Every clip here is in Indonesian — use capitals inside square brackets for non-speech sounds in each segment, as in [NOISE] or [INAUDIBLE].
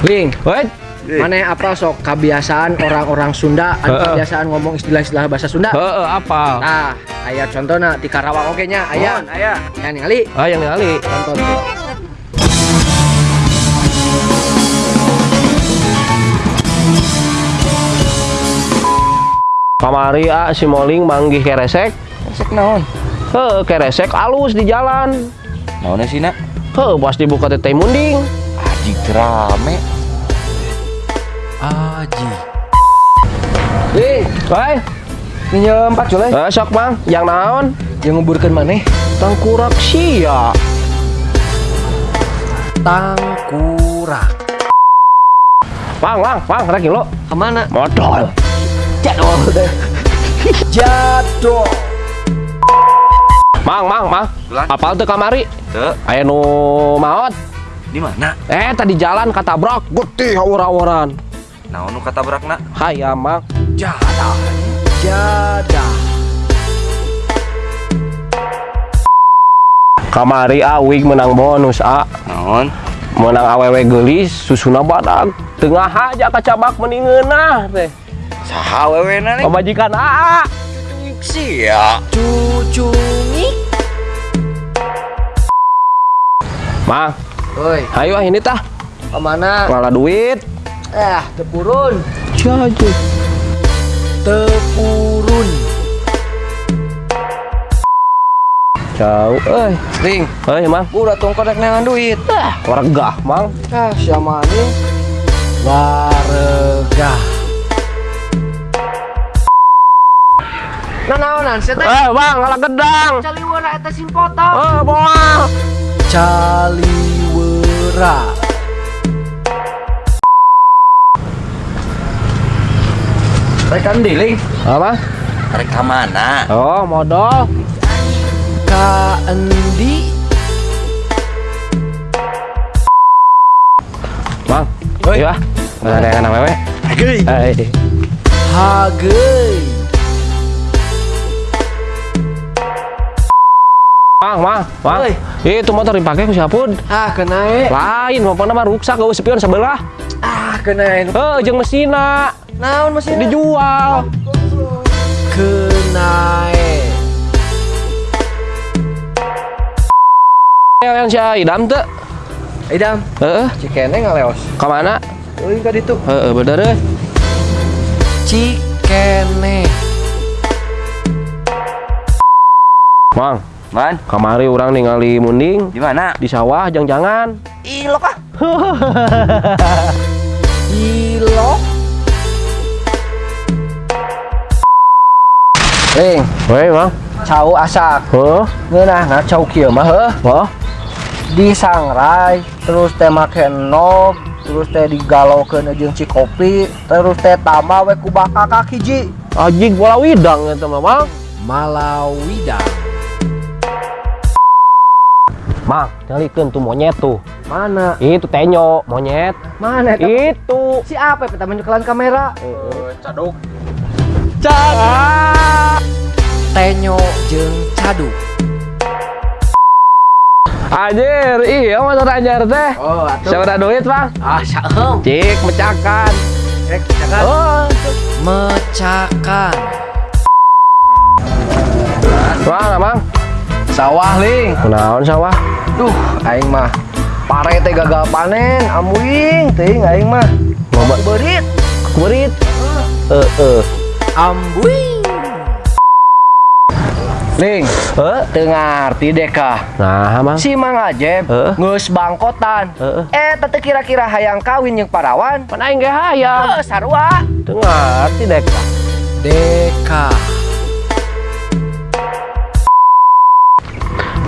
Ling, Wait. mana apa sok kebiasaan orang-orang Sunda, Heeh. kebiasaan ngomong istilah-istilah bahasa Sunda. Heeh, apa? Nah, aya contohna di Karawang oge nya, aya. Aya. Yang ningali Ah, yang ningali. tonton tuh. Kamari ah si Moling manggih keresek. Sek naon? Heuh, keresek alus di jalan. Naonnya sih nak? Heuh, pas dibuka teh teh munding. Aji rame. Aji. Ling, Woi, pinjem 4 jule. eh, sok Mang, yang naon? Yang nguburkeun maneh. Tangkurak sia. Tangkurak. Mang, Mang, Mang, rek lo. Ke mana? Modal. Jadol deh. [LAUGHS] Jadol. Mang, Mang, Mang. Apal teu kamari? Teu, Aya nu maot. Di mana? Eh, tadi jalan katabrak, getih awur-awuran. Naon nu kata berak nak? Hayam, Mang. Jadah. Jadah. Kamari awig menang bonus, A. Naon? menang awewe gelis susuna badag tengah aja kacabak meningeunah teh Saha wewena nih? pemajikan AA Sia. Cucungi. Mang Woi, ayo ah ini tah ke mana? ngala duit Eh, tepurun. Jaju Tepurun. jauh eh Ling, eh mang gua udah tunggu kodek nengan duit. ah warga mang Ah, siapa nih? Warga. Nah, naonan, saya teh eh bang ngala gedang caliwara eta simpoto. eh boa Caliwara. Rekan dealing. apa Rek mana? oh modal Kaendi. mang Oi. iya ada yang awewe Hagei. eh Hagei. Mang mang mang Oi. itu motor dipakai ku siapun Ah, kenae. lain mau mah rusak gak spion sebelah Ah, kenae. eh jeung mesina Naon mesin dijual Kenae. yang yang si Idam tuh Idam, Heeh, cikene ngaleos. ke mana? Euy ka ditu. Heeh, bener eh. Cikene. Mang, Man, kamari orang ningali munding di mana? di sawah jang-jangan. Ilok ah. [LAUGHS] Ilo. Ling, Woi, Mang. cau asak. Heuh, Ngeunah na cau kieu mah heuh. wah. disangrai terus teh make nog terus teh digalokeun jeung cikopi terus teh tambah we ku baka kaki ji Ajig bola widang eta mah, Mang. malawida Mang, nyalikeun tuh monyet tuh. mana Itu tenyo, monyet. mana eta Itu. si apa eta menyekelan kamera Caduk. Cak. tenyo jeung cadu Anjir, iya motor anjir teh. oh Siapa duit, Bang? ah saeum Cik, mecakan. rek jangan Oh, mecakan Mang, Mang. Sawah ling Kunaon sawah? duh aing mah pare teh gagal panen amuing teuing aing mah Loba berit kurit. Eh, eh. ambuing Ling, Heuh. teu ngarti deh kah. Nah, Mang. Si Mang Ajep Heeh. geus bangkotan. Heeh. Eh, tete kira-kira hayang kawin jeung parawan. Pan aing ge hayang. Eh, sarua. Teu ngarti dek. Deka.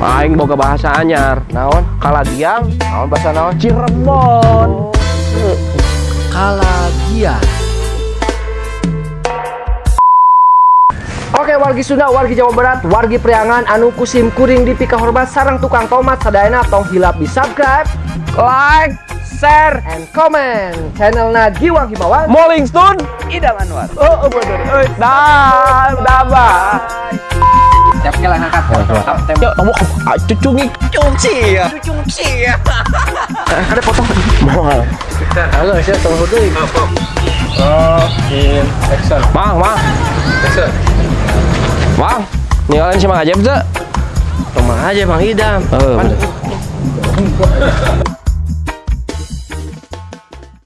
Aing boga bahasa anyar. Naon? Kalagiang Naon bahasa naon? Cirebon. Kalagian. Oke, wargi Sunda, wargi Jawa Barat, wargi Priangan, anu kusim kuring di pika hormat sarang tukang tomat sadayana tong hilap di subscribe, like, share, and comment channelna Giwang Himawan. Moling Stone. Idam Anwar. Oh, oh bener. Eh, Dah, kali ngangkat. Yuk, kamu cucungi Cungci ya. Cungci ya. Ada potong. Mal. Halo, saya dulu. Oh, in action. Mang, mang, Action. mang. Ninggalin si Mang Ajep tuh. Rumah aja Bang Idam. Bener.